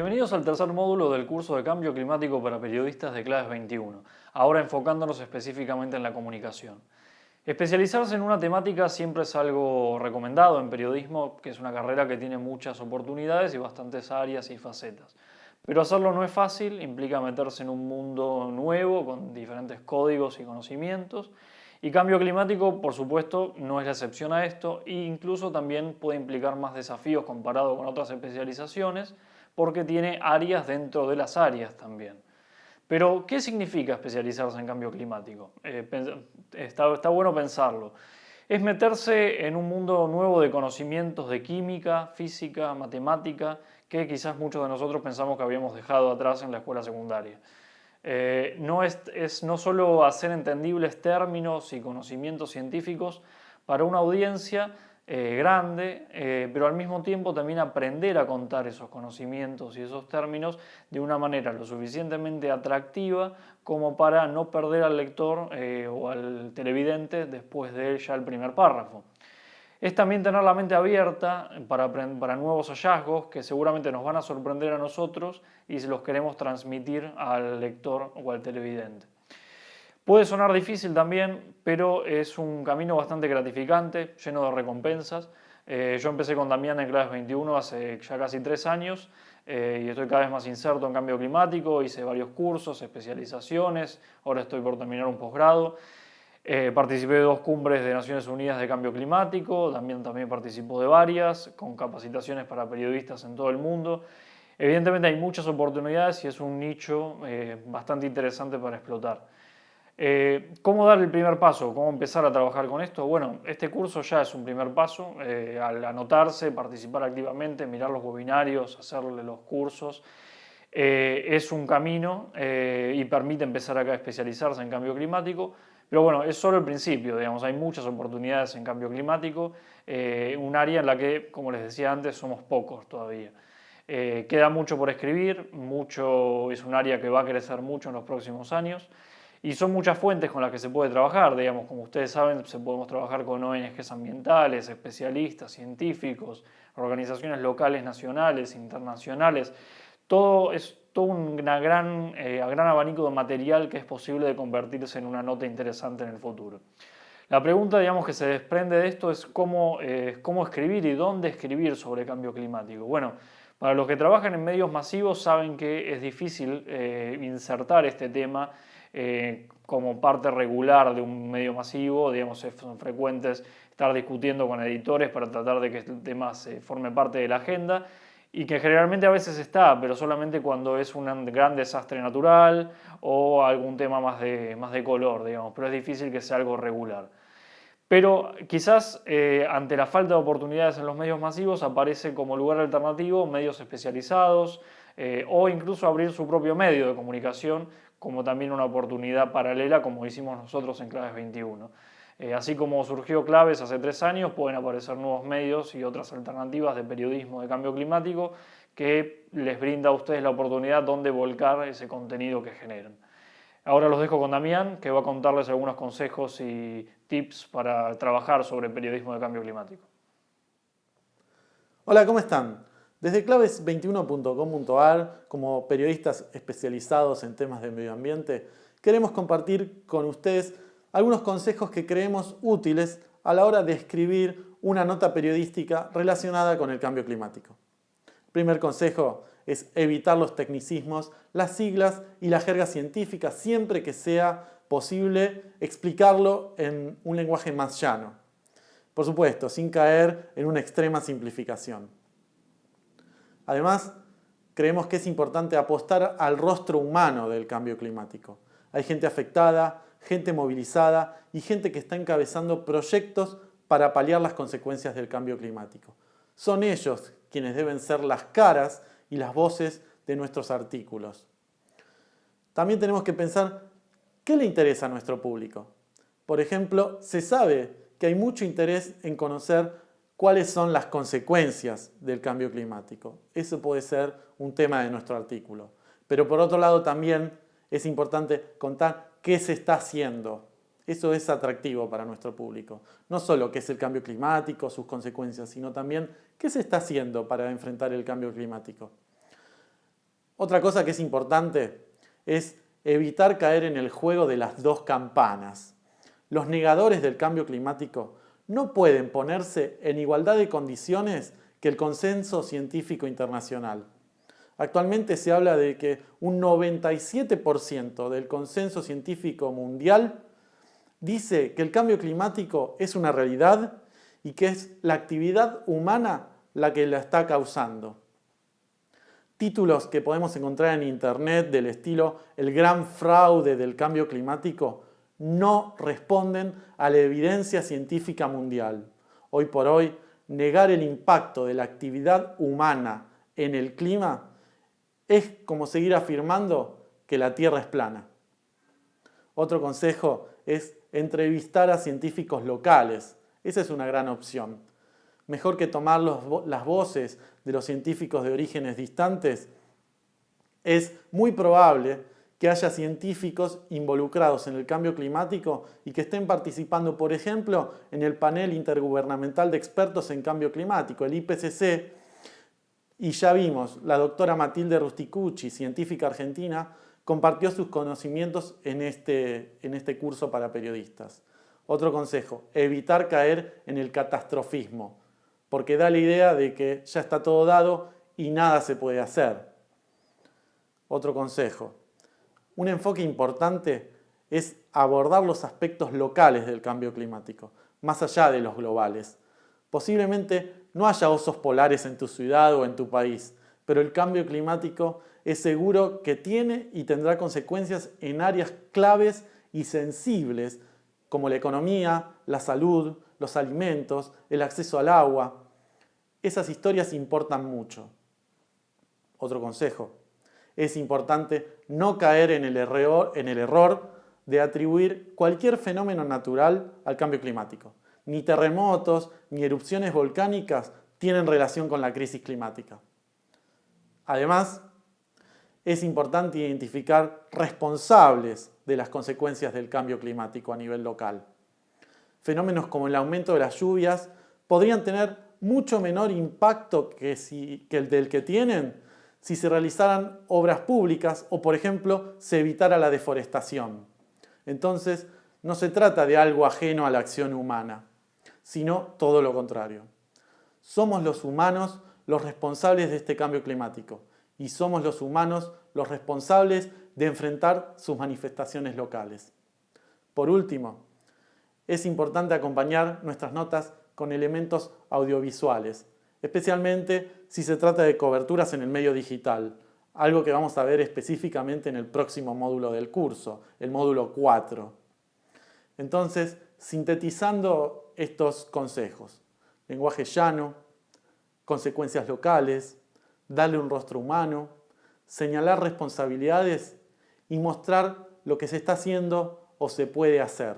Bienvenidos al tercer módulo del curso de Cambio Climático para Periodistas de Claves 21, ahora enfocándonos específicamente en la comunicación. Especializarse en una temática siempre es algo recomendado en periodismo, que es una carrera que tiene muchas oportunidades y bastantes áreas y facetas. Pero hacerlo no es fácil, implica meterse en un mundo nuevo con diferentes códigos y conocimientos. Y cambio climático, por supuesto, no es la excepción a esto e incluso también puede implicar más desafíos comparado con otras especializaciones, porque tiene áreas dentro de las áreas también. Pero, ¿qué significa especializarse en cambio climático? Eh, está, bueno pensarlo. Es meterse en un mundo nuevo de conocimientos de química, física, matemática, que quizás muchos de nosotros pensamos que habíamos dejado atrás en la escuela secundaria. Eh, no es, es, no solo hacer entendibles términos y conocimientos científicos para una audiencia, eh, grande, eh, pero al mismo tiempo también aprender a contar esos conocimientos y esos términos de una manera lo suficientemente atractiva como para no perder al lector eh, o al televidente después de ya el primer párrafo. Es también tener la mente abierta para, para nuevos hallazgos que seguramente nos van a sorprender a nosotros y los queremos transmitir al lector o al televidente. Puede sonar difícil también, pero es un camino bastante gratificante, lleno de recompensas. Eh, yo empecé con Damián en Claves 21 hace ya casi tres años eh, y estoy cada vez más inserto en cambio climático, hice varios cursos, especializaciones, ahora estoy por terminar un posgrado. Eh, participé de dos cumbres de Naciones Unidas de Cambio Climático, también, también participó de varias, con capacitaciones para periodistas en todo el mundo. Evidentemente hay muchas oportunidades y es un nicho bastante interesante para explotar. Eh, ¿Cómo dar el primer paso? ¿Cómo empezar a trabajar con esto? Bueno, este curso ya es un primer paso. Eh, al anotarse, participar activamente, mirar los webinarios, hacerle los cursos, eh, es un camino y permite empezar acá a especializarse en cambio climático. Pero bueno, es solo el principio, digamos, hay muchas oportunidades en cambio climático, un área en la que, como les decía antes, somos pocos todavía. queda mucho por escribir, mucho, es un área que va a crecer mucho en los próximos años. Y son muchas fuentes con las que se puede trabajar, digamos, como ustedes saben, se podemos trabajar con ONGs ambientales, especialistas, científicos, organizaciones locales, nacionales, internacionales. Todo es todo un gran, eh, gran abanico de material que es posible de convertirse en una nota interesante en el futuro. La pregunta digamos, que se desprende de esto es cómo, eh, cómo escribir y dónde escribir sobre cambio climático. Bueno, para los que trabajan en medios masivos saben que es difícil eh, insertar este tema eh, como parte regular de un medio masivo, digamos, son frecuentes estar discutiendo con editores para tratar de que este tema se forme parte de la agenda y que generalmente a veces está, pero solamente cuando es un gran desastre natural o algún tema más de, más de color, digamos, pero es difícil que sea algo regular. Pero quizás eh, ante la falta de oportunidades en los medios masivos aparece como lugar alternativo medios especializados eh, o incluso abrir su propio medio de comunicación como también una oportunidad paralela como hicimos nosotros en Claves 21. Eh, así como surgió Claves hace tres años, pueden aparecer nuevos medios y otras alternativas de periodismo de cambio climático que les brinda a ustedes la oportunidad donde volcar ese contenido que generan. Ahora los dejo con Damián, que va a contarles algunos consejos y tips para trabajar sobre periodismo de cambio climático. Hola, ¿cómo están? Desde claves21.com.ar, como periodistas especializados en temas de medio ambiente, queremos compartir con ustedes algunos consejos que creemos útiles a la hora de escribir una nota periodística relacionada con el cambio climático. El primer consejo es evitar los tecnicismos, las siglas y la jerga científica siempre que sea posible explicarlo en un lenguaje más llano. Por supuesto, sin caer en una extrema simplificación. Además, creemos que es importante apostar al rostro humano del cambio climático. Hay gente afectada, gente movilizada y gente que está encabezando proyectos para paliar las consecuencias del cambio climático. Son ellos quienes deben ser las caras y las voces de nuestros artículos. También tenemos que pensar qué le interesa a nuestro público. Por ejemplo, se sabe que hay mucho interés en conocer cuáles son las consecuencias del cambio climático. Eso puede ser un tema de nuestro artículo. Pero por otro lado también es importante contar qué se está haciendo. Eso es atractivo para nuestro público. No solo qué es el cambio climático, sus consecuencias, sino también qué se está haciendo para enfrentar el cambio climático. Otra cosa que es importante es evitar caer en el juego de las dos campanas. Los negadores del cambio climático no pueden ponerse en igualdad de condiciones que el consenso científico internacional. Actualmente se habla de que un 97% del consenso científico mundial dice que el cambio climático es una realidad y que es la actividad humana la que la está causando. Títulos que podemos encontrar en internet del estilo el gran fraude del cambio climático no responden a la evidencia científica mundial. Hoy por hoy, negar el impacto de la actividad humana en el clima es como seguir afirmando que la Tierra es plana. Otro consejo es entrevistar a científicos locales. Esa es una gran opción. Mejor que tomar las voces de los científicos de orígenes distantes, es muy probable que haya científicos involucrados en el cambio climático y que estén participando, por ejemplo, en el panel intergubernamental de expertos en cambio climático, el IPCC, y ya vimos, la doctora Matilde Rusticucci, científica argentina, compartió sus conocimientos en este, en este curso para periodistas. Otro consejo, evitar caer en el catastrofismo, porque da la idea de que ya está todo dado y nada se puede hacer. Otro consejo, un enfoque importante es abordar los aspectos locales del cambio climático, más allá de los globales. Posiblemente no haya osos polares en tu ciudad o en tu país, pero el cambio climático es seguro que tiene y tendrá consecuencias en áreas claves y sensibles como la economía, la salud, los alimentos, el acceso al agua. Esas historias importan mucho. Otro consejo, es importante no caer en el, error, de atribuir cualquier fenómeno natural al cambio climático. Ni terremotos, ni erupciones volcánicas tienen relación con la crisis climática. Además, es importante identificar responsables de las consecuencias del cambio climático a nivel local. Fenómenos como el aumento de las lluvias podrían tener mucho menor impacto que, que el del que tienen si se realizaran obras públicas o, por ejemplo, se evitara la deforestación. Entonces, no se trata de algo ajeno a la acción humana, sino todo lo contrario. Somos los humanos los responsables de este cambio climático y somos los humanos los responsables de enfrentar sus manifestaciones locales. Por último, es importante acompañar nuestras notas con elementos audiovisuales, especialmente si se trata de coberturas en el medio digital, algo que vamos a ver específicamente en el próximo módulo del curso, el módulo 4. Entonces, sintetizando estos consejos, lenguaje llano, consecuencias locales, darle un rostro humano, señalar responsabilidades y mostrar lo que se está haciendo o se puede hacer.